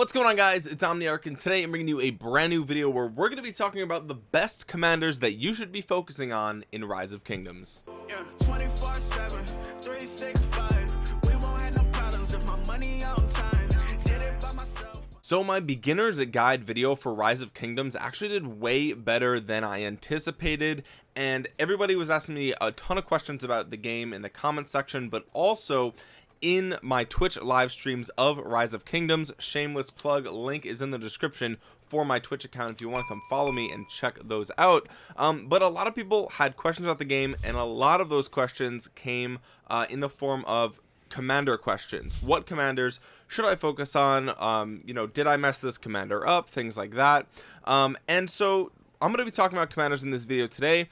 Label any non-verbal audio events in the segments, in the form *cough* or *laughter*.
what's going on guys? It's omniarch and today i'm bringing you a brand new video where we're going to be talking about the best commanders that you should be focusing on in rise of kingdoms. Yeah, 24 7 365 we won't have no problems if my money on time. Did it by myself. So my beginners guide video for rise of kingdoms actually did way better than i anticipated and everybody was asking me a ton of questions about the game in the comment section but also in my Twitch live streams of Rise of Kingdoms. Shameless plug link is in the description for my Twitch account if you want to come follow me and check those out. Um, but a lot of people had questions about the game, and a lot of those questions came uh, in the form of commander questions. What commanders should i focus on? Um you know did i mess this commander up? Things like that. Um and so i'm going to be talking about commanders in this video today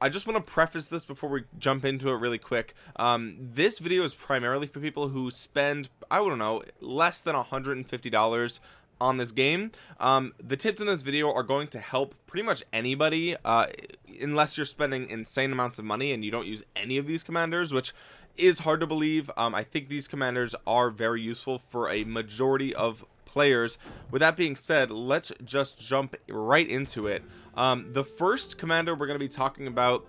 I just want to preface this before we jump into it really quick. Um, this video is primarily for people who spend, I don't know, less than $150 on this game. Um, the tips in this video are going to help pretty much anybody, uh, unless you're spending insane amounts of money and you don't use any of these commanders, which is hard to believe. Um, I think these commanders are very useful for a majority of players with that being said let's just jump right into it um, the first commander we're going to be talking about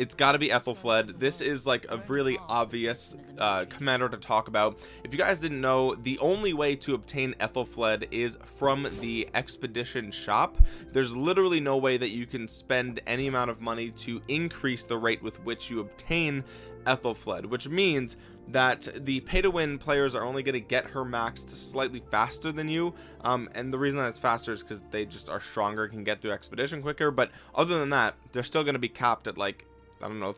it's got to be Aethelflaed. This is like a really obvious uh, commander to talk about. If you guys didn't know, the only way to obtain Aethelflaed is from the expedition shop. There's literally no way that you can spend any amount of money to increase the rate with which you obtain Aethelflaed, which means that the pay to win players are only going to get her maxed slightly faster than you um, and the reason that it's faster is because they just are stronger can get through expedition quicker but other than that they're still going to be capped at like I don't know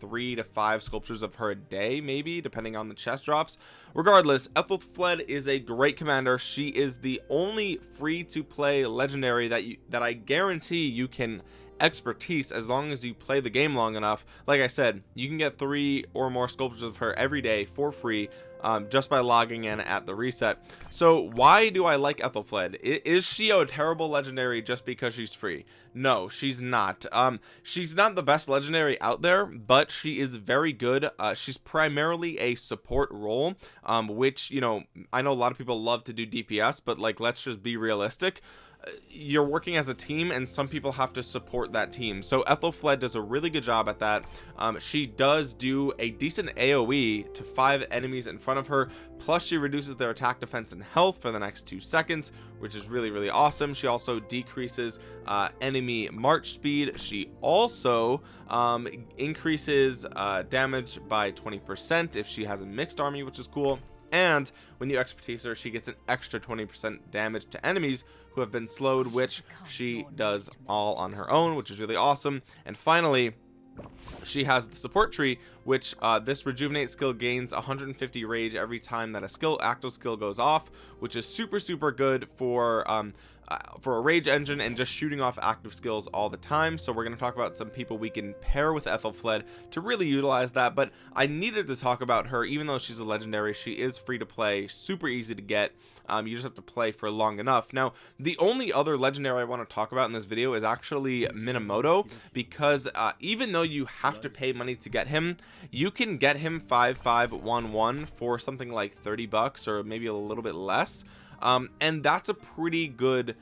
three to five sculptures of her a day maybe depending on the chest drops. Regardless Aethelflaed is a great commander. She is the only free to play legendary that you that I guarantee you can expertise as long as you play the game long enough. Like i said you can get three or more sculptures of her every day for free um, just by logging in at the reset. So why do i like aethelflaed? Is she a terrible legendary just because she's free? No she's not. Um, she's not the best legendary out there but she is very good. Uh, she's primarily a support role um, which you know i know a lot of people love to do dps but like let's just be realistic you're working as a team and some people have to support that team. So Aethelflaed does a really good job at that. Um, she does do a decent AoE to five enemies in front of her. Plus she reduces their attack defense and health for the next two seconds which is really really awesome. She also decreases uh, enemy march speed. She also um, increases uh, damage by 20 percent if she has a mixed army which is cool and when you expertise her she gets an extra 20% damage to enemies who have been slowed which she does all on her own which is really awesome. And finally she has the support tree which uh, this rejuvenate skill gains 150 rage every time that a skill active skill goes off which is super super good for um, uh, for a rage engine and just shooting off active skills all the time. So we're going to talk about some people we can pair with Aethelflaed to really utilize that. But I needed to talk about her even though she's a legendary she is free to play super easy to get. Um, you just have to play for long enough. Now the only other legendary I want to talk about in this video is actually Minamoto because uh, even though you have to pay money to get him you can get him 5511 for something like 30 bucks or maybe a little bit less um, and that's a pretty good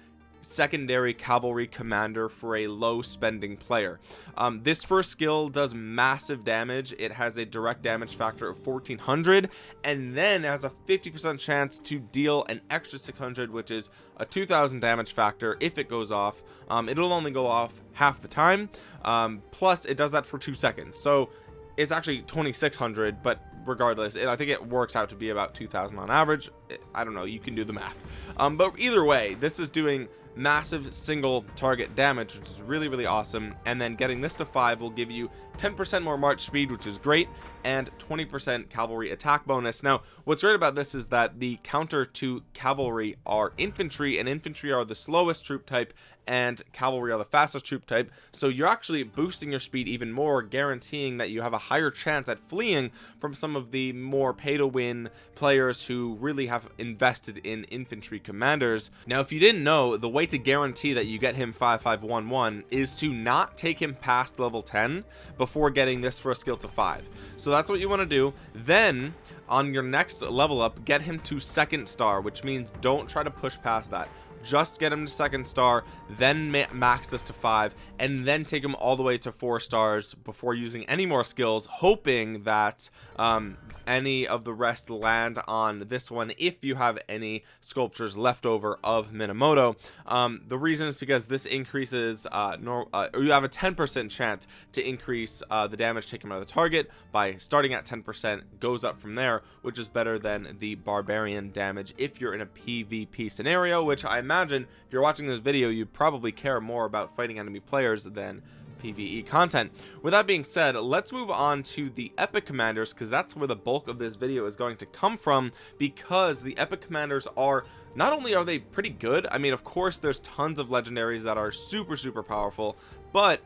secondary cavalry commander for a low spending player. Um, this first skill does massive damage. It has a direct damage factor of 1400 and then has a 50 percent chance to deal an extra 600 which is a 2000 damage factor if it goes off. Um, it'll only go off half the time. Um, plus it does that for two seconds. So it's actually 2600 but regardless it, i think it works out to be about 2000 on average. I don't know you can do the math. Um, but either way this is doing massive single target damage which is really really awesome. And then getting this to five will give you 10% more march speed which is great and 20% cavalry attack bonus. Now what's great about this is that the counter to cavalry are infantry and infantry are the slowest troop type and cavalry are the fastest troop type. So you're actually boosting your speed even more guaranteeing that you have a higher chance at fleeing from some of the more pay to win players who really have invested in infantry commanders. Now if you didn't know the way way to guarantee that you get him 5511 is to not take him past level 10 before getting this first skill to 5 so that's what you want to do. Then on your next level up get him to second star which means don't try to push past that just get him to second star then ma max this to five and then take him all the way to four stars before using any more skills hoping that um, any of the rest land on this one if you have any sculptures left over of Minamoto. Um, the reason is because this increases uh, nor uh, you have a 10% chance to increase uh, the damage taken by the target by starting at 10% goes up from there which is better than the barbarian damage if you're in a PvP scenario which I imagine imagine if you're watching this video you probably care more about fighting enemy players than PvE content. With that being said let's move on to the epic commanders because that's where the bulk of this video is going to come from because the epic commanders are not only are they pretty good I mean of course there's tons of legendaries that are super super powerful but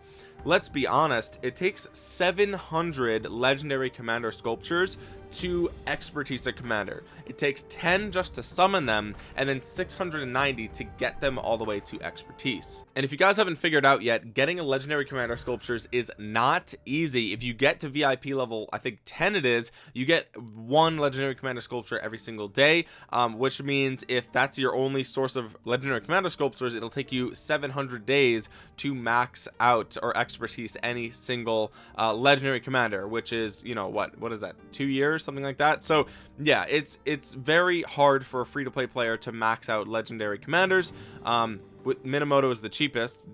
let's be honest it takes 700 legendary commander sculptures to expertise a commander. It takes 10 just to summon them and then 690 to get them all the way to expertise. And if you guys haven't figured out yet getting a legendary commander sculptures is not easy. If you get to vip level i think 10 it is you get one legendary commander sculpture every single day um, which means if that's your only source of legendary commander sculptures it'll take you 700 days to max out or expertise any single uh, legendary commander which is you know what what is that two years something like that? So yeah it's it's very hard for a free-to-play player to max out legendary commanders. Um Minamoto is the cheapest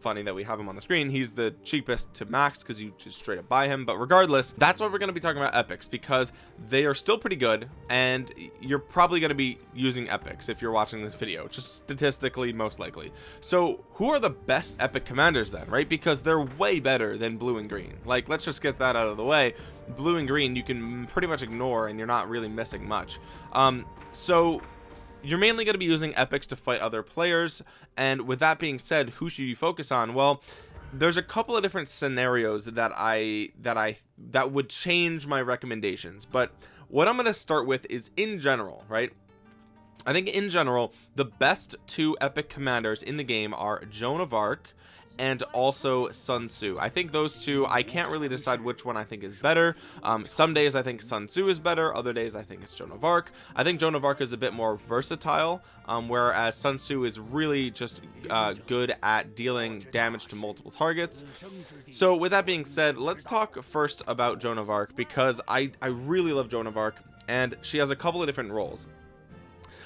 funny that we have him on the screen he's the cheapest to max because you just straight up buy him but regardless that's what we're going to be talking about epics because they are still pretty good and you're probably going to be using epics if you're watching this video just statistically most likely. So who are the best epic commanders then right? Because they're way better than blue and green. Like let's just get that out of the way. Blue and green you can pretty much ignore and you're not really missing much. Um so you're mainly going to be using epics to fight other players and with that being said who should you focus on? Well there's a couple of different scenarios that I that I that would change my recommendations but what I'm going to start with is in general right? I think in general the best two epic commanders in the game are Joan of Arc and also Sun Tzu. I think those two I can't really decide which one I think is better. Um, some days I think Sun Tzu is better other days I think it's Joan of Arc. I think Joan of Arc is a bit more versatile um, whereas Sun Tzu is really just uh, good at dealing damage to multiple targets. So with that being said let's talk first about Joan of Arc because I I really love Joan of Arc and she has a couple of different roles.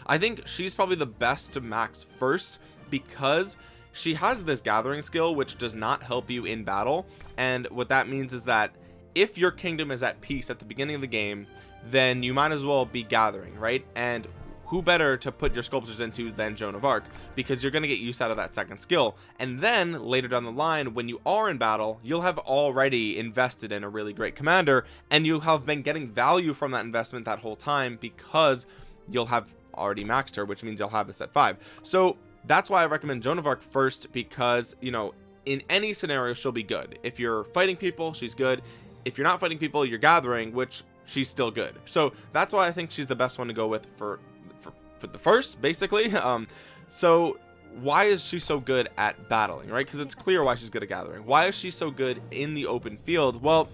I think she's probably the best to max first because she has this gathering skill which does not help you in battle and what that means is that if your kingdom is at peace at the beginning of the game then you might as well be gathering right? And who better to put your sculptures into than Joan of Arc? Because you're going to get use out of that second skill. And then later down the line when you are in battle you'll have already invested in a really great commander and you have been getting value from that investment that whole time because you'll have already maxed her which means you'll have this at five. So that's why I recommend Joan of Arc first because you know in any scenario she'll be good. If you're fighting people she's good. If you're not fighting people you're gathering which she's still good. So that's why I think she's the best one to go with for for, for the first basically. *laughs* Um so why is she so good at battling right? Because it's clear why she's good at gathering. Why is she so good in the open field? Well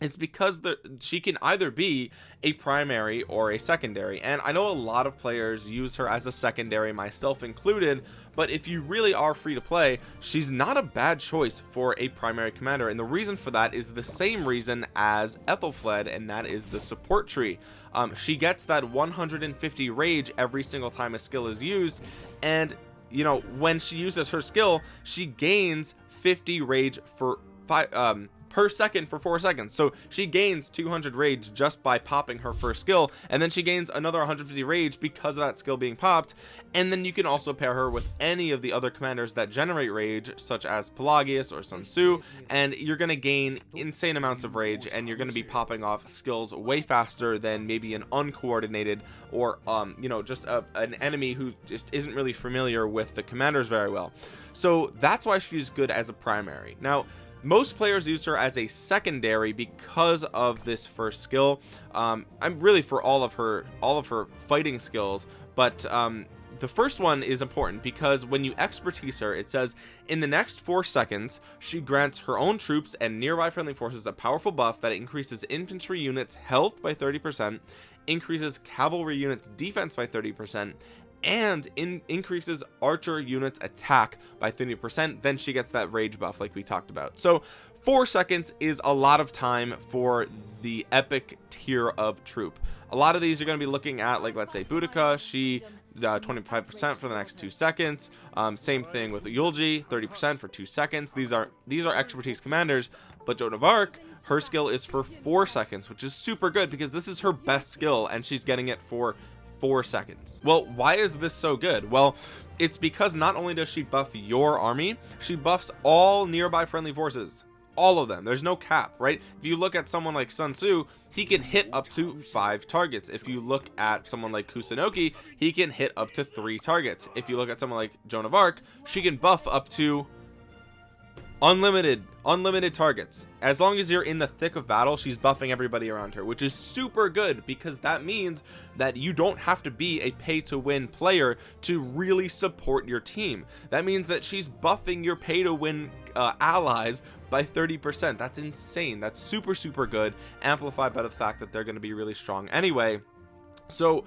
it's because the she can either be a primary or a secondary. And I know a lot of players use her as a secondary myself included but if you really are free to play she's not a bad choice for a primary commander. And the reason for that is the same reason as Aethelflaed and that is the support tree. Um, she gets that 150 rage every single time a skill is used. And you know when she uses her skill she gains 50 rage for five um per second for four seconds. So she gains 200 rage just by popping her first skill and then she gains another 150 rage because of that skill being popped. And then you can also pair her with any of the other commanders that generate rage such as Pelagius or Sun Tzu and you're going to gain insane amounts of rage and you're going to be popping off skills way faster than maybe an uncoordinated or um you know just a, an enemy who just isn't really familiar with the commanders very well. So that's why she's good as a primary. Now most players use her as a secondary because of this first skill. Um, i'm really for all of her all of her fighting skills but um, the first one is important because when you expertise her it says in the next four seconds she grants her own troops and nearby friendly forces a powerful buff that increases infantry units health by 30 percent increases cavalry units defense by 30 percent and in increases archer units attack by 30 percent then she gets that rage buff like we talked about. So four seconds is a lot of time for the epic tier of troop. A lot of these are going to be looking at like let's say Boudica she 25% uh, for the next two seconds. Um, same thing with Eulji 30% for two seconds. These are these are expertise commanders but Joan of Arc her skill is for four seconds which is super good because this is her best skill and she's getting it for four seconds. Well why is this so good? Well it's because not only does she buff your army she buffs all nearby friendly forces. All of them. There's no cap right? If you look at someone like Sun Tzu he can hit up to five targets. If you look at someone like Kusunoki he can hit up to three targets. If you look at someone like Joan of Arc she can buff up to unlimited unlimited targets. As long as you're in the thick of battle she's buffing everybody around her which is super good because that means that you don't have to be a pay to win player to really support your team. That means that she's buffing your pay to win uh, allies by 30 percent. That's insane. That's super super good amplified by the fact that they're going to be really strong. Anyway so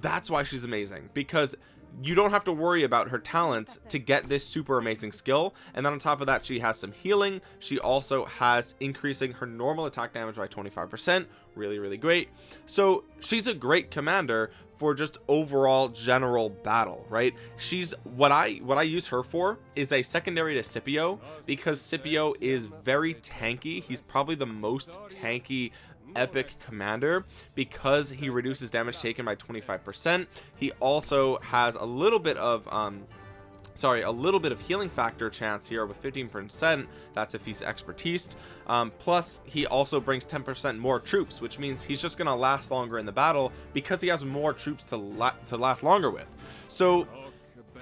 that's why she's amazing because you don't have to worry about her talents to get this super amazing skill. And then on top of that she has some healing. She also has increasing her normal attack damage by 25 percent. Really really great. So she's a great commander for just overall general battle right? She's what i what i use her for is a secondary to scipio because scipio is very tanky. He's probably the most tanky epic commander. Because he reduces damage taken by 25 percent he also has a little bit of um sorry a little bit of healing factor chance here with 15 percent. That's if he's expertise. Um, plus he also brings 10 percent more troops which means he's just gonna last longer in the battle because he has more troops to la to last longer with. So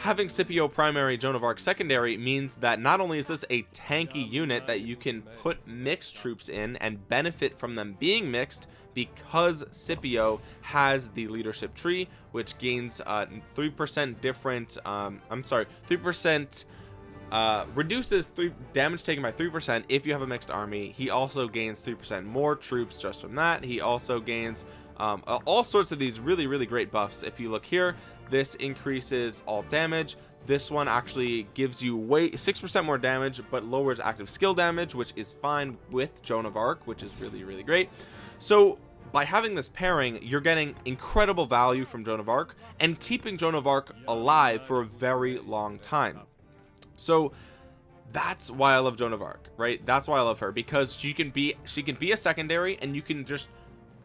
having Scipio primary Joan of Arc secondary means that not only is this a tanky unit that you can put mixed troops in and benefit from them being mixed because Scipio has the leadership tree which gains uh, 3% different um, I'm sorry 3% uh, reduces three damage taken by 3% if you have a mixed army. He also gains 3% more troops just from that. He also gains um, all sorts of these really really great buffs. If you look here this increases all damage. This one actually gives you way six percent more damage but lowers active skill damage which is fine with joan of arc which is really really great. So by having this pairing you're getting incredible value from joan of arc and keeping joan of arc alive for a very long time. So that's why i love joan of arc right? That's why i love her because she can be she can be a secondary and you can just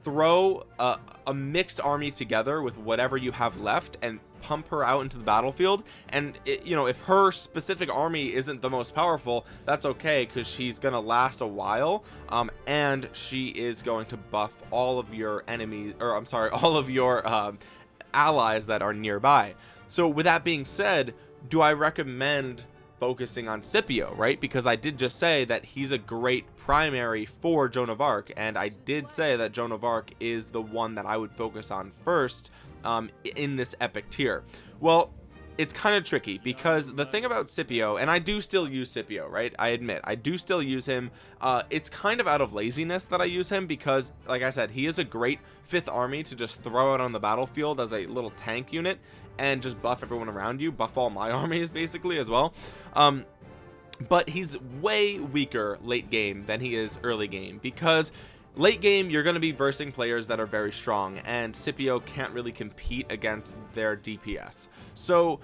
throw a, a, mixed army together with whatever you have left and pump her out into the battlefield. And it, you know if her specific army isn't the most powerful that's okay because she's gonna last a while. Um, and she is going to buff all of your enemies or I'm sorry *laughs* all of your um, allies that are nearby. So with that being said do I recommend focusing on Scipio right? Because I did just say that he's a great primary for Joan of Arc and I did say that Joan of Arc is the one that I would focus on first um, in this epic tier. Well it's kind of tricky because the thing about Scipio and I do still use Scipio right? I admit I do still use him. Uh, it's kind of out of laziness that I use him because like I said he is a great fifth army to just throw out on the battlefield as a little tank unit and just buff everyone around you buff all my *laughs* armies basically as well. Um but he's way weaker late game than he is early game because late game you're going to be versing players that are very strong and Scipio can't really compete against their DPS so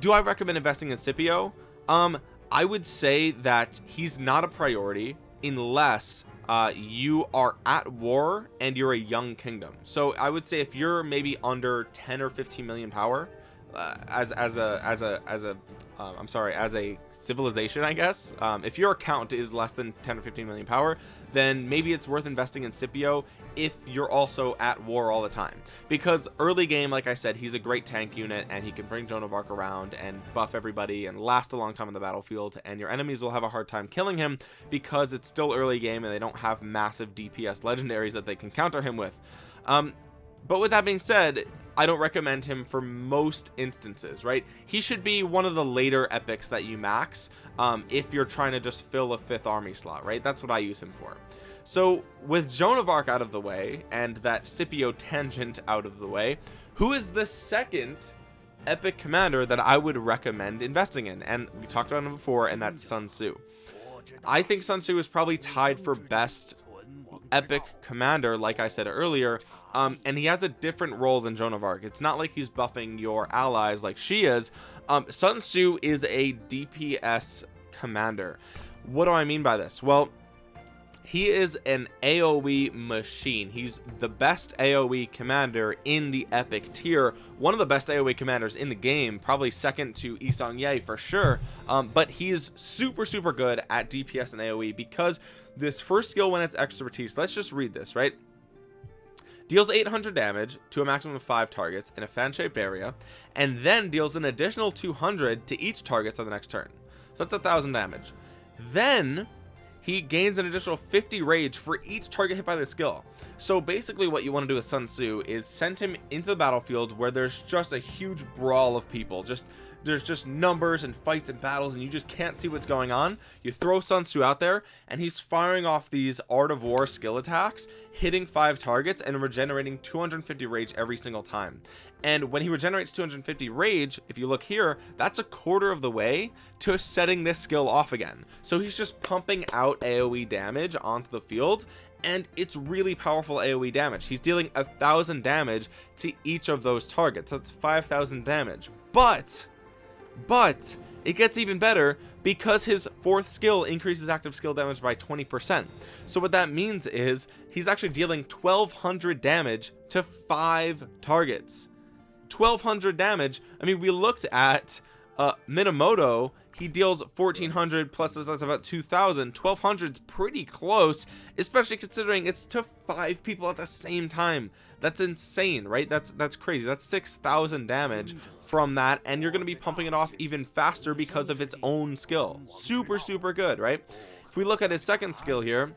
do I recommend investing in Scipio? Um I would say that he's not a priority unless uh, you are at war and you're a young kingdom. So I would say if you're maybe under 10 or 15 million power uh, as as a as a as a um, I'm sorry as a civilization I guess um, if your account is less than 10 or 15 million power then maybe it's worth investing in Scipio if you're also at war all the time. Because early game like I said he's a great tank unit and he can bring Joan of Arc around and buff everybody and last a long time on the battlefield. And your enemies will have a hard time killing him because it's still early game and they don't have massive DPS legendaries that they can counter him with. Um, but with that being said I don't recommend him for most instances right? He should be one of the later epics that you max um, if you're trying to just fill a fifth army slot right? That's what I use him for. So with Joan of Arc out of the way and that Scipio tangent out of the way who is the second epic commander that I would recommend investing in? And we talked about him before and that's Sun Tzu. I think Sun Tzu is probably tied for best epic commander like I said earlier um, and he has a different role than Joan of Arc. It's not like he's buffing your allies like she is. Um, Sun Tzu is a DPS commander. What do I mean by this? Well he is an aoe machine. He's the best aoe commander in the epic tier. One of the best aoe commanders in the game. Probably second to Yi Seong-Gye for sure. Um, but he's super super good at dps and aoe because this first skill when it's expertise let's just read this right? Deals 800 damage to a maximum of five targets in a fan-shaped area and then deals an additional 200 to each target on the next turn. So that's a thousand damage. Then he gains an additional 50 rage for each target hit by the skill. So basically what you want to do with Sun Tzu is send him into the battlefield where there's just a huge brawl of people just there's just numbers and fights and battles and you just can't see what's going on. You throw Sun Tzu out there and he's firing off these art of war skill attacks hitting five targets and regenerating 250 rage every single time. And when he regenerates 250 rage if you look here that's a quarter of the way to setting this skill off again. So he's just pumping out aoe damage onto the field and it's really powerful aoe damage. He's dealing a thousand damage to each of those targets. That's 5,000 damage. But but it gets even better because his fourth skill increases active skill damage by 20% so what that means is he's actually dealing 1200 damage to five targets. 1200 damage I mean we looked at uh Minamoto he deals 1400 plus that's about 2000 1200 is pretty close especially considering it's to five people at the same time. That's insane right? That's that's crazy. That's 6000 damage from that and you're going to be pumping it off even faster because of its own skill. Super super good right? If we look at his second skill here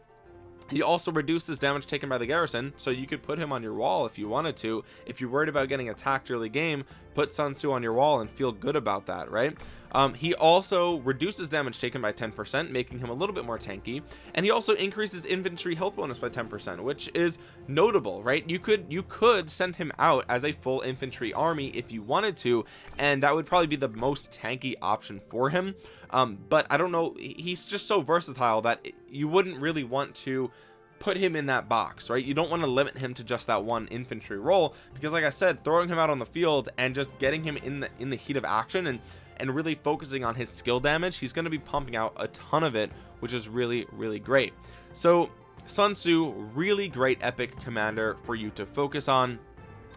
he also reduces damage taken by the garrison so you could put him on your wall if you wanted to. If you're worried about getting attacked early game put Sun Tzu on your wall and feel good about that right? Um, he also reduces damage taken by 10% making him a little bit more tanky. And he also increases infantry health bonus by 10% which is notable right? You could you could send him out as a full infantry army if you wanted to and that would probably be the most tanky option for him um, but I don't know he's just so versatile that you wouldn't really want to put him in that box right? You don't want to limit him to just that one infantry role because like I said throwing him out on the field and just getting him in the in the heat of action and and really focusing on his skill damage he's going to be pumping out a ton of it which is really really great. So Sun Tzu really great epic commander for you to focus on.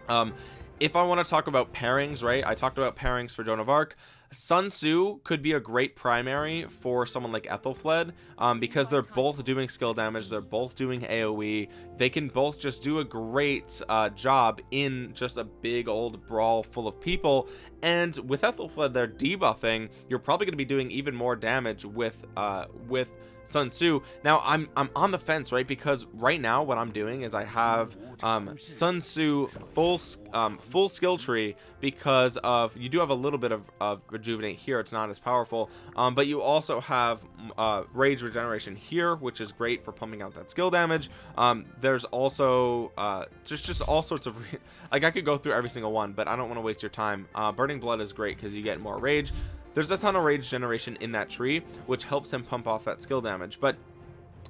Um if I want to talk about pairings right I talked about pairings for Joan of Arc Sun Tzu could be a great primary for someone like Aethelflaed um, because they're both doing skill damage they're both doing AoE they can both just do a great uh, job in just a big old brawl full of people. And with Aethelflaed they're debuffing. You're probably going to be doing even more damage with uh, with Sun Tzu. Now I'm I'm on the fence right? Because right now what I'm doing is I have um, Sun Tzu full um, full skill tree because of you do have a little bit of, of rejuvenate here. It's not as powerful. Um, but you also have uh, rage regeneration here which is great for pumping out that skill damage. Um, there's also uh, just just all sorts of *laughs* like I could go through every single one but I don't want to waste your time. Uh, burning blood is great because you get more rage there's a ton of rage generation in that tree which helps him pump off that skill damage. But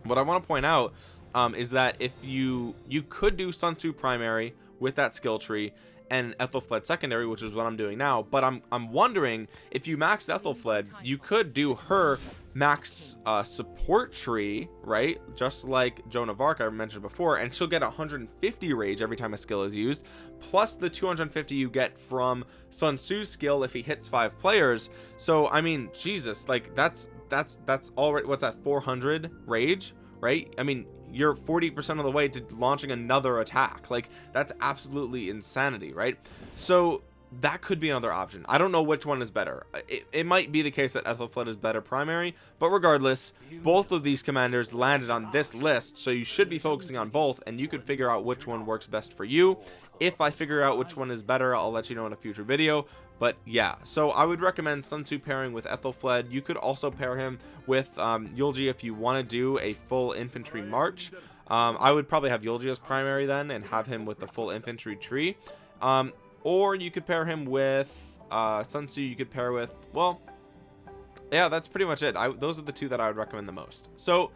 what I want to point out um, is that if you you could do Sun Tzu primary with that skill tree and Aethelflaed secondary which is what I'm doing now but I'm I'm wondering if you maxed Aethelflaed you could do her max uh, support tree right? Just like Joan of Arc I mentioned before and she'll get 150 rage every time a skill is used plus the 250 you get from Sun Tzu's skill if he hits five players. So I mean Jesus like that's that's that's already what's that 400 rage right? I mean you're 40% of the way to launching another attack. Like that's absolutely insanity right? So that could be another option. I don't know which one is better. It, it might be the case that Aethelflaed is better primary but regardless both of these commanders landed on this list so you should be focusing on both and you could figure out which one works best for you. If I figure out which one is better I'll let you know in a future video but yeah so I would recommend Sun Tzu pairing with Aethelflaed you could also pair him with um, Eulji if you want to do a full infantry march. Um, I would probably have Eulji as primary then and have him with the full infantry tree. Um, or you could pair him with uh, Sun Tzu you could pair with well yeah that's pretty much it. I, those are the two that I would recommend the most. So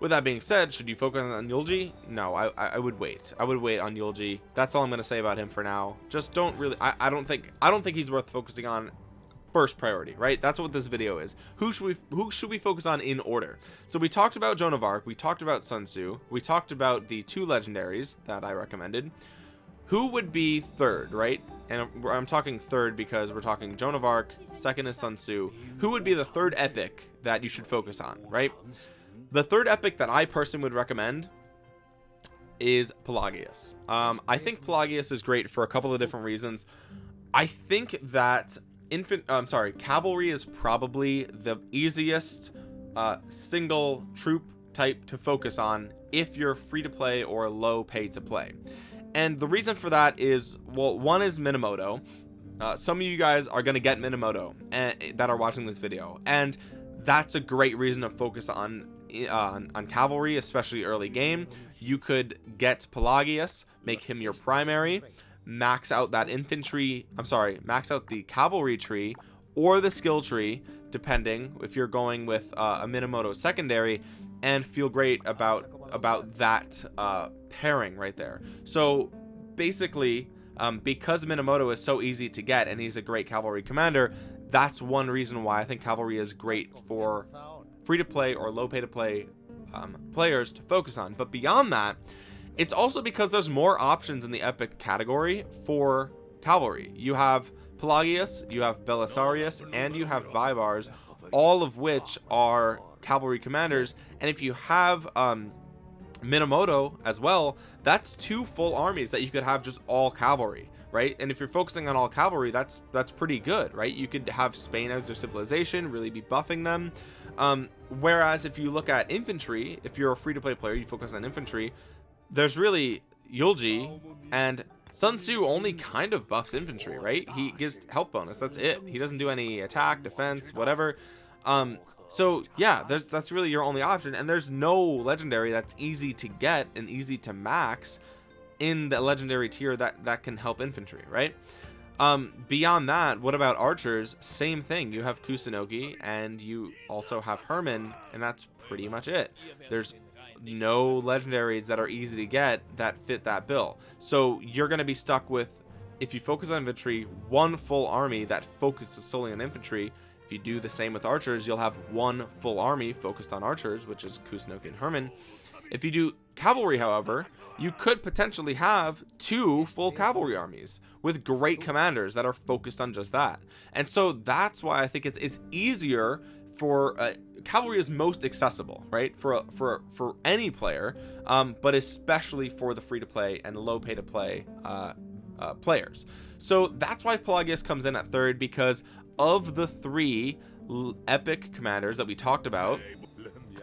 with that being said should you focus on Eulji? No I, I would wait. I would wait on Eulji. That's all I'm gonna say about him for now. Just don't really I, I don't think I don't think he's worth focusing on first priority right? That's what this video is. Who should we who should we focus on in order? So we talked about Joan of Arc we talked about Sun Tzu we talked about the two legendaries that I recommended. Who would be third right? And I'm talking third because we're talking Joan of Arc second is Sun Tzu. Who would be the third epic that you should focus on right the third epic that I personally would recommend is Pelagius. Um, I think Pelagius is great for a couple of different reasons. I think that infant I'm sorry cavalry is probably the easiest uh, single troop type to focus on if you're free to play or low pay to play. And the reason for that is well one is Minamoto. Uh, some of you guys are going to get Minamoto and, eh, that are watching this video. And that's a great reason to focus on uh, on, cavalry especially early game you could get Pelagius make him your primary max out that infantry I'm sorry max out the cavalry tree or the skill tree depending if you're going with uh, a Minamoto secondary and feel great about about that uh, pairing right there. So basically um, because Minamoto is so easy to get and he's a great cavalry commander that's one reason why I think cavalry is great for free to play or low pay to play um, players to focus on. But beyond that it's also because there's more options in the epic category for cavalry. You have Pelagius you have Belisarius and you have Baibars all of which are cavalry commanders. And if you have um Minamoto as well that's two full armies that you could have just all cavalry right? And if you're focusing on all cavalry that's that's pretty good right? You could have Spain as your civilization really be buffing them um whereas if you look at infantry if you're a free-to-play player you focus on infantry there's really Eulji and Sun Tzu only kind of buffs infantry right? He gives health bonus that's it. He doesn't do any attack defense whatever. Um so yeah there's that's really your only option and there's no legendary that's easy to get and easy to max in the legendary tier that that can help infantry right um beyond that what about archers? Same thing. You have Kusunoki and you also have Hermann, and that's pretty much it. There's no legendaries that are easy to get that fit that bill. So you're going to be stuck with if you focus on infantry one full army that focuses solely on infantry. If you do the same with archers you'll have one full army focused on archers which is Kusunoki and Hermann. if you do cavalry however you could potentially have two full cavalry armies with great commanders that are focused on just that. And so that's why I think it's it's easier for uh, cavalry is most accessible right? For for for any player um, but especially for the free to play and low pay to play uh, uh, players. So that's why Pelagius comes in at third because of the three epic commanders that we talked about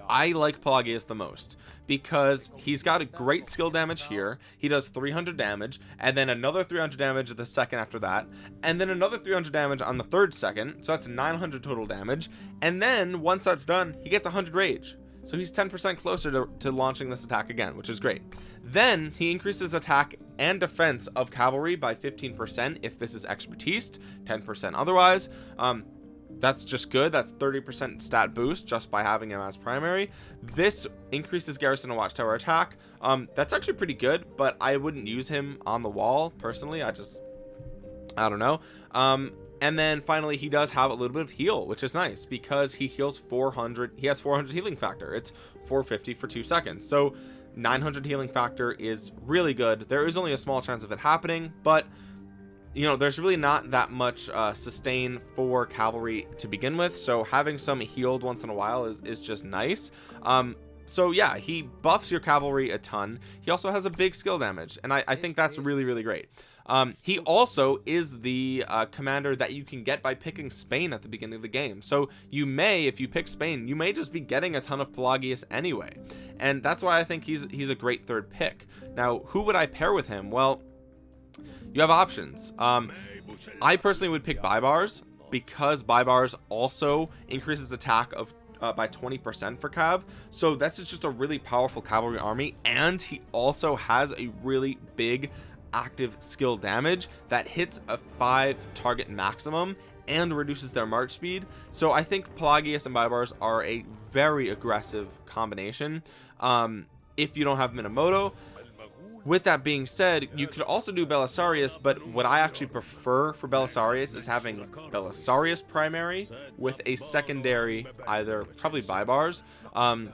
I like Pelagius the most because he's got a great skill damage here. He does 300 damage and then another 300 damage the second after that and then another 300 damage on the third second so that's 900 total damage. And then once that's done he gets 100 rage. So he's 10% closer to, to launching this attack again which is great. Then he increases attack and defense of cavalry by 15% if this is expertise 10% otherwise. Um, that's just good. That's 30% stat boost just by having him as primary. This increases garrison and watchtower attack. Um that's actually pretty good but i wouldn't use him on the wall personally. I just i don't know. Um and then finally he does have a little bit of heal which is nice because he heals 400 he has 400 healing factor. It's 450 for two seconds. So 900 healing factor is really good. There is only a small chance of it happening but you know there's really not that much uh, sustain for cavalry to begin with so having some healed once in a while is, is just nice. Um so yeah he buffs your cavalry a ton. He also has a big skill damage and I, I think that's really really great. Um, he also is the uh, commander that you can get by picking Spain at the beginning of the game. So you may if you pick Spain you may just be getting a ton of Pelagius anyway. And that's why I think he's he's a great third pick. Now who would I pair with him? Well you have options. Um, I personally would pick Baibars because Baibars also increases attack of uh, by 20% for Cav. So this is just a really powerful cavalry army and he also has a really big active skill damage that hits a five target maximum and reduces their march speed. So I think Pelagius and Baibars are a very aggressive combination. Um, if you don't have Minamoto with that being said you could also do Belisarius but what I actually prefer for Belisarius is having Belisarius primary with a secondary either probably Baibars um,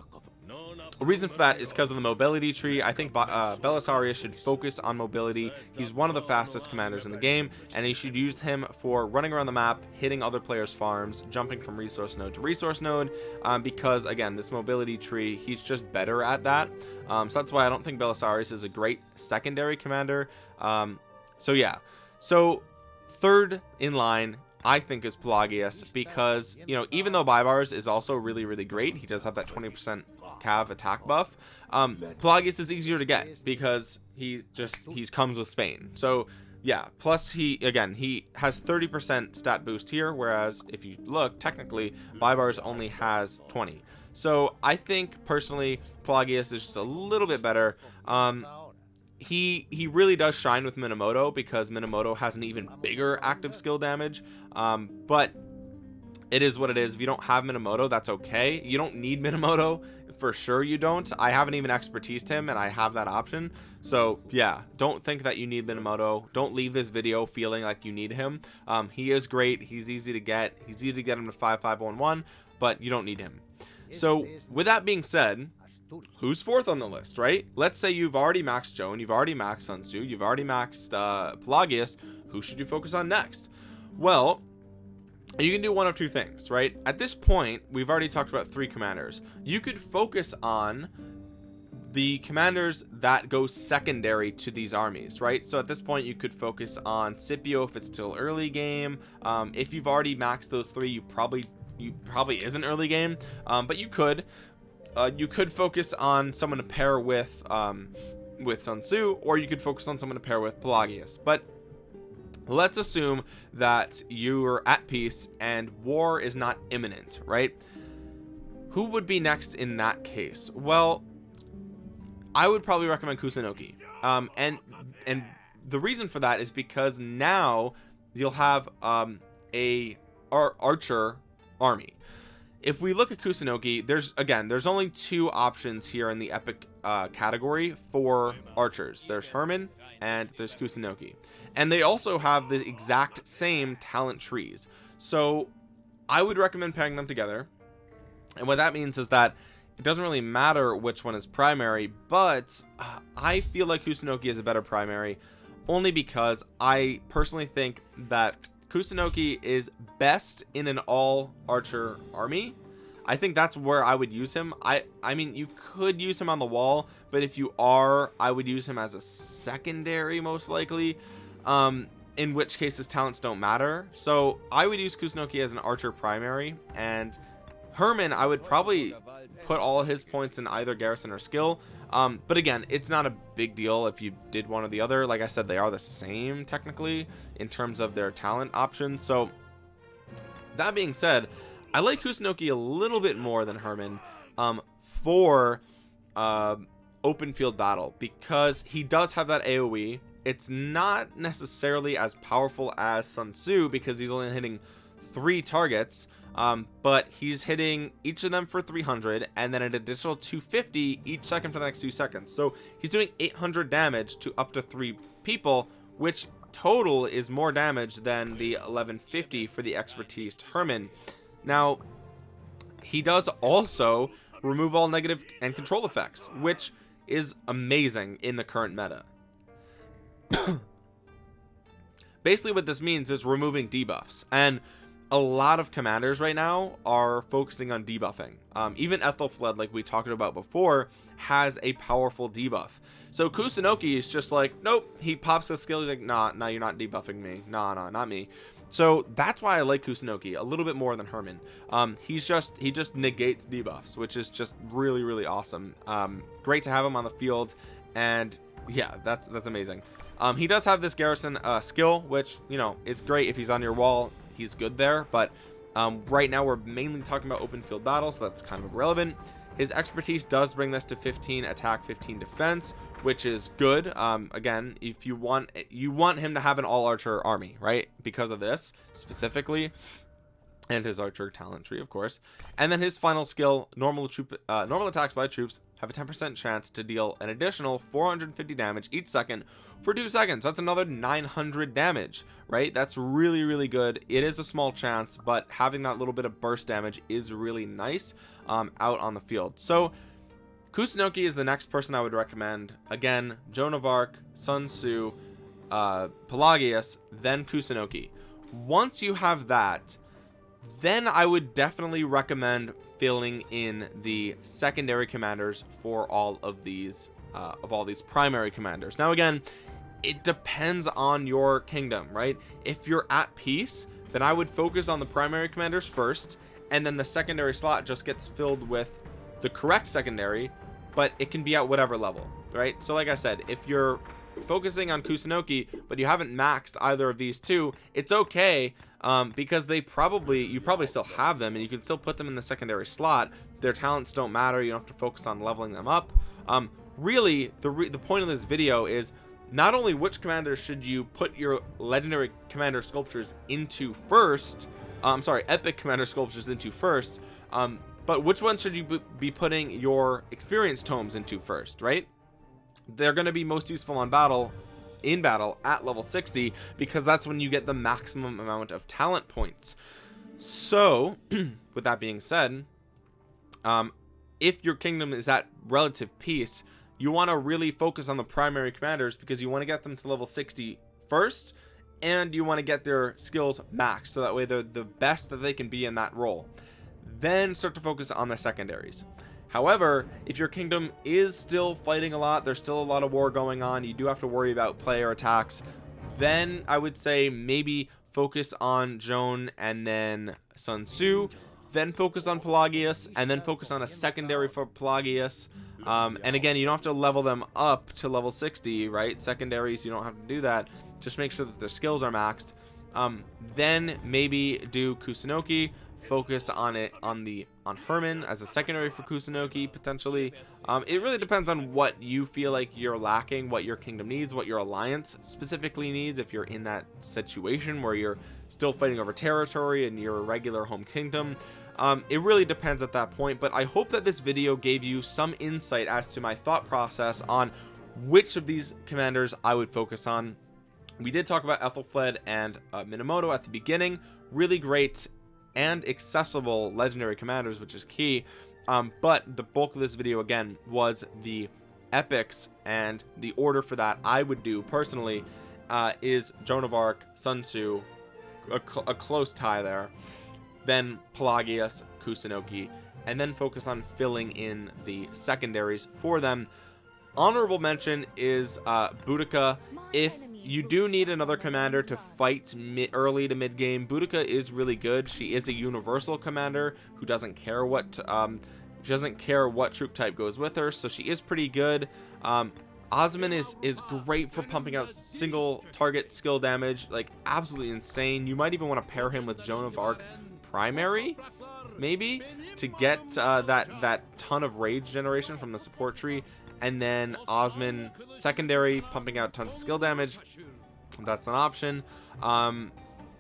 a reason for that is because of the mobility tree. I think uh, Belisarius should focus on mobility. He's one of the fastest commanders in the game and he should use him for running around the map hitting other players farms jumping from resource node to resource node um, because again this mobility tree he's just better at that. Um, so that's why I don't think Belisarius is a great secondary commander. Um, so yeah. So third in line I think is Pelagius because you know even though Baibars is also really really great he does have that 20% cav attack buff um Pelagius is easier to get because he just he's comes with Spain. So yeah plus he again he has 30% stat boost here whereas if you look technically Baibars only has 20 so I think personally Pelagius is just a little bit better. Um he he really does shine with Minamoto because Minamoto has an even bigger active skill damage. Um, but it is what it is. If you don't have Minamoto that's okay. You don't need *laughs* Minamoto. For sure you don't. I haven't even expertised him and I have that option. So yeah don't think that you need Minamoto. Don't leave this video feeling like you need him. Um, he is great. He's easy to get. He's easy to get him to 5511 but you don't need him. So with that being said who's fourth on the list right? Let's say you've already maxed Joan you've already maxed Sun Tzu you've already maxed uh, Pelagius. Who should you focus on next? Well you can do one of two things right? At this point we've already talked about three commanders. You could focus on the commanders that go secondary to these armies right? So at this point you could focus on Scipio if it's still early game. Um, if you've already maxed those three you probably you probably isn't early game. Um, but you could uh, you could focus on someone to pair with um, with Sun Tzu or you could focus on someone to pair with Pelagius. But let's assume that you're at peace and war is not imminent right? Who would be next in that case? Well I would probably recommend Kusunoki. um, and and the reason for that is because now you'll have um, a ar archer army if we look at Kusunoki there's again there's only two options here in the epic uh, category for archers. There's Hermann and there's Kusunoki and they also have the exact same talent trees. So I would recommend pairing them together. And what that means is that it doesn't really matter which one is primary but uh, I feel like Kusunoki is a better primary only because I personally think that Kusunoki is best in an all archer army. I think that's where I would use him. I I mean you could use him on the wall but if you are I would use him as a secondary most likely um in which case his talents don't matter. So I would use Kusunoki as an archer primary and Hermann I would probably put all his points in either garrison or skill um, but again it's not a big deal if you did one or the other. Like I said they are the same technically in terms of their talent options. So that being said I like Kusunoki a little bit more than hermann um, for uh, open field battle because he does have that AoE it's not necessarily as powerful as Sun Tzu because he's only hitting three targets um, but he's hitting each of them for 300 and then an additional 250 each second for the next two seconds. So he's doing 800 damage to up to three people which total is more damage than the 1150 for the expertise Hermann. Now he does also remove all negative and control effects which is amazing in the current meta. *coughs* Basically what this means is removing debuffs. And a lot of commanders right now are focusing on debuffing. Um, even Aethelflaed like we talked about before has a powerful debuff. So Kusunoki is just like nope he pops the skill he's like nah nah you're not debuffing me. Nah nah not me. So that's why I like Kusunoki a little bit more than Hermann. Um, he's just he just negates debuffs which is just really really awesome. Um, great to have him on the field and yeah that's that's amazing. Um, he does have this garrison uh, skill which you know it's great if he's on your wall he's good there but um, right now we're mainly talking about open field battle so that's kind of irrelevant. His expertise does bring this to 15 attack 15 defense which is good. Um, again if you want you want him to have an all archer army right? Because of this specifically and his archer talent tree of course. And then his final skill normal troop uh, normal attacks by troops have a 10% chance to deal an additional 450 damage each second for two seconds. That's another 900 damage right? That's really really good. It is a small chance but having that little bit of burst damage is really nice um, out on the field. So Kusunoki is the next person I would recommend. Again Joan of Arc Sun Tzu uh, Pelagius then Kusunoki. Once you have that then I would definitely recommend filling in the secondary commanders for all of these uh, of all these primary commanders. Now again it depends on your kingdom right? If you're at peace then I would focus on the primary commanders first and then the secondary slot just gets filled with the correct secondary but it can be at whatever level right? So like I said if you're focusing on Kusunoki but you haven't maxed either of these two it's okay um, because they probably you probably still have them and you can still put them in the secondary slot. Their talents don't matter you don't have to focus on leveling them up. Um, really the re the point of this video is not only which commander should you put your legendary commander sculptures into first uh, I'm sorry epic commander sculptures into first um, but which one should you be putting your experience tomes into first right they're going to be most useful on battle in battle at level 60 because that's when you get the maximum amount of talent points. So *clears throat* with that being said um if your kingdom is at relative peace you want to really focus on the primary commanders because you want to get them to level 60 first and you want to get their skills max so that way they're the best that they can be in that role. Then start to focus on the secondaries however if your kingdom is still fighting a lot there's still a lot of war going on you do have to worry about player attacks then I would say maybe focus on Joan and then Sun Tzu then focus on Pelagius and then focus on a secondary for Pelagius. Um, and again you don't have to level them up to level 60 right? Secondaries you don't have to do that. Just make sure that their skills are maxed. Um, then maybe do Kusunoki focus on it on the on Hermann as a secondary for Kusunoki potentially. Um, it really depends on what you feel like you're lacking what your kingdom needs what your alliance specifically needs. If you're in that situation where you're still fighting over territory and your regular home kingdom um, it really depends at that point. But I hope that this video gave you some insight as to my thought process on which of these commanders I would focus on. We did talk about Aethelflaed and uh, Minamoto at the beginning. Really great and accessible legendary commanders which is key. Um, but the bulk of this video again was the epics and the order for that I would do personally uh, is Joan of Arc Sun Tzu a, cl a close tie there then Pelagius Kusunoki and then focus on filling in the secondaries for them. Honorable mention is uh Boudica. If you do need another commander to fight early to mid game Boudica is really good. She is a universal commander who doesn't care what um she doesn't care what troop type goes with her so she is pretty good. Um Osman is is great for pumping out single target skill damage like absolutely insane. You might even want to pair him with Joan of Arc primary maybe to get uh, that that ton of rage generation from the support tree and then Osman secondary pumping out tons of skill damage. That's an option. Um,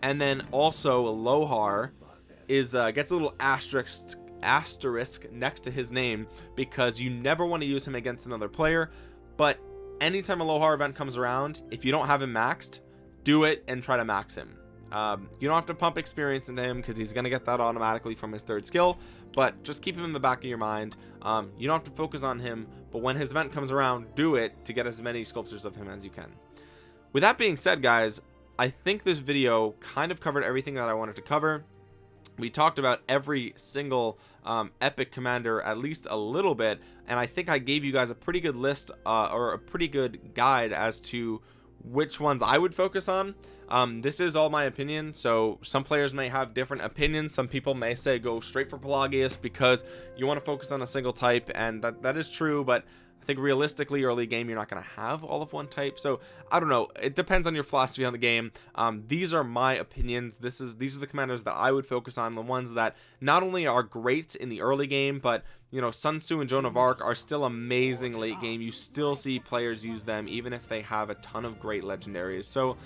and then also Lohar is uh, gets a little asterisk asterisk next to his name because you never want to use him against another player. But anytime a Lohar event comes around if you don't have him maxed do it and try to max him. Um, you don't have to pump experience into him because he's going to get that automatically from his third skill but just keep him in the back of your mind. Um, you don't have to focus on him but when his event comes around do it to get as many sculptures of him as you can. With that being said guys I think this video kind of covered everything that I wanted to cover. We talked about every single um, epic commander at least a little bit and I think I gave you guys a pretty good list uh, or a pretty good guide as to which ones I would focus on. Um, this is all my opinion so some players may have different opinions. Some people may say go straight for Pelagius because you want to focus on a single type and that, that is true but I think realistically early game you're not going to have all of one type. So I don't know it depends on your philosophy on the game. Um, these are my opinions. This is these are the commanders that I would focus on the ones that not only are great in the early game but you know Sun Tzu and Joan of Arc are still amazing late game. You still see players use them even if they have a ton of great legendaries. So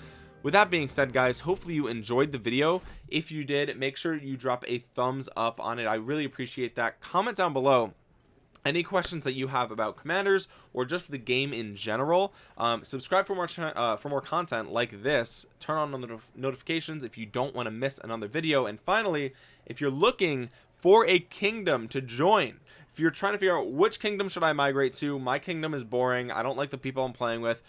with that being said guys hopefully you enjoyed the video. If you did make sure you drop a thumbs up on it. I really appreciate that. Comment down below any questions that you have about commanders or just the game in general. Um, subscribe for more uh, for more content like this. Turn on the notifications if you don't want to miss another video. And finally if you're looking for a kingdom to join. If you're trying to figure out which kingdom should I migrate to my kingdom is boring. I don't like the people I'm playing with.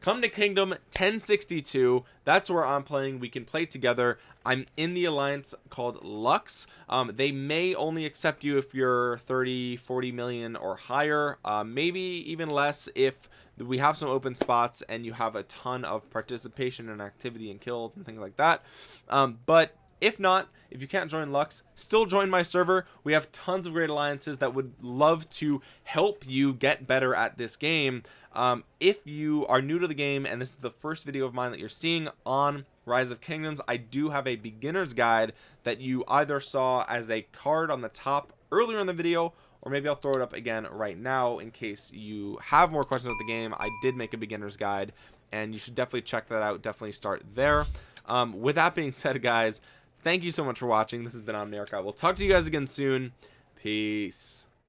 Come to kingdom 1062 that's where i'm playing. We can play together. I'm in the alliance called lux. Um, they may only accept you if you're 30 40 million or higher uh, maybe even less if we have some open spots and you have a ton of participation and activity and kills and things like that. Um, but if not if you can't join lux still join my server. We have tons of great alliances that would love to help you get better at this game. Um, if you are new to the game and this is the first video of mine that you're seeing on rise of kingdoms i do have a beginner's guide that you either saw as a card on the top earlier in the video or maybe I'll throw it up again right now in case you have more questions about the game. I did make a beginner's guide and you should definitely check that out. Definitely start there. Um, with that being said guys thank you so much for watching. This has been Omniarch. We'll talk to you guys again soon. Peace